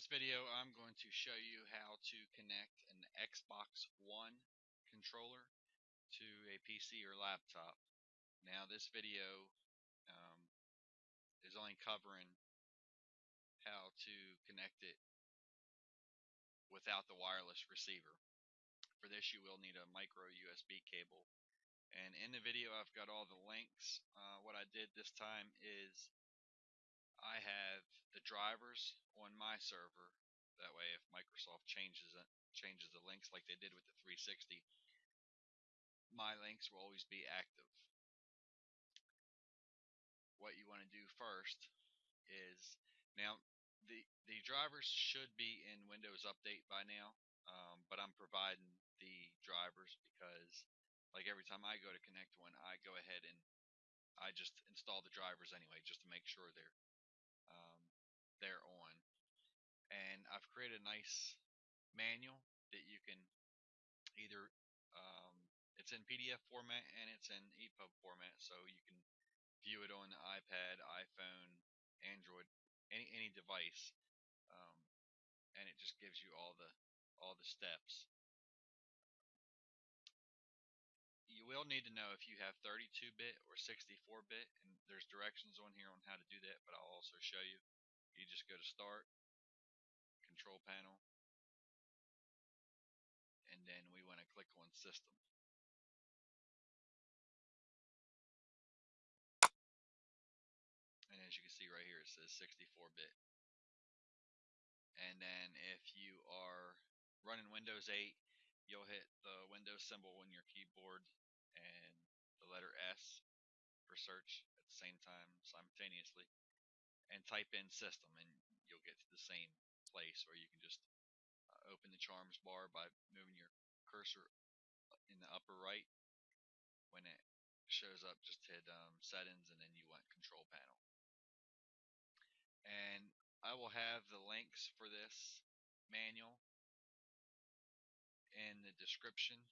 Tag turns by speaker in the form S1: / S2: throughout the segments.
S1: I'm going to show you how to connect an Xbox One controller to a PC or laptop. Now this video um, is only covering how to connect it without the wireless receiver. For this you will need a micro USB cable and in the video I've got all the links. Uh, what I did this time is I have the drivers on my server that way, if Microsoft changes it, changes the links like they did with the 360, my links will always be active. What you want to do first is now the the drivers should be in Windows Update by now, um, but I'm providing the drivers because like every time I go to connect one, I go ahead and I just install the drivers anyway, just to make sure they're they're on and I've created a nice manual that you can either um, it's in PDF format and it's in EPUB format so you can view it on the iPad, iPhone, Android, any any device um, and it just gives you all the all the steps. You will need to know if you have 32-bit or 64-bit and there's directions on here on how to do that but I'll also show you. You just go to start control panel. And then we want to click on system. And as you can see right here, it says 64-bit. And then if you are running Windows 8, you'll hit the Windows symbol on your keyboard and the letter S for search at the same time simultaneously and type in system and you'll get to the same place where you can just uh, open the charms bar by moving your cursor in the upper right. When it shows up, just hit um, settings and then you want control panel. And I will have the links for this manual in the description.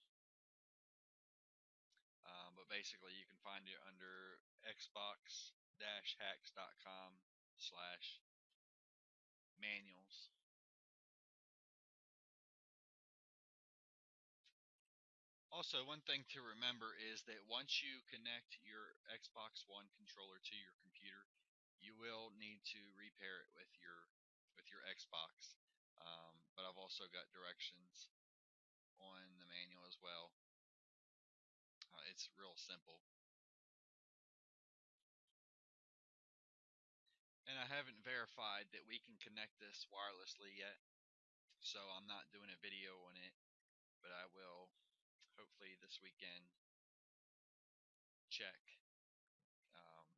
S1: Um, but basically, you can find it under xbox-hacks.com slash manuals. Also, one thing to remember is that once you connect your Xbox One controller to your computer, you will need to repair it with your with your Xbox. Um, but I've also got directions on the manual as well. Uh, it's real simple. Haven't verified that we can connect this wirelessly yet, so I'm not doing a video on it, but I will hopefully this weekend check um,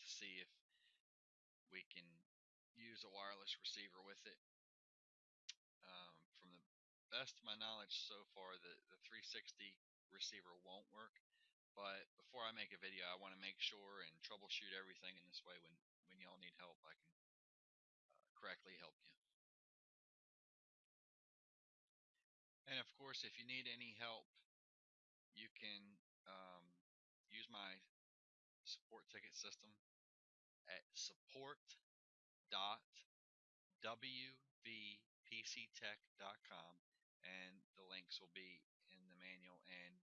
S1: to see if we can use a wireless receiver with it. Um, from the best of my knowledge so far, the, the 360 receiver won't work. But before I make a video, I want to make sure and troubleshoot everything in this way. When when y'all need help, I can uh, correctly help you. And of course, if you need any help, you can um, use my support ticket system at support.wvpctech.com and the links will be in the manual and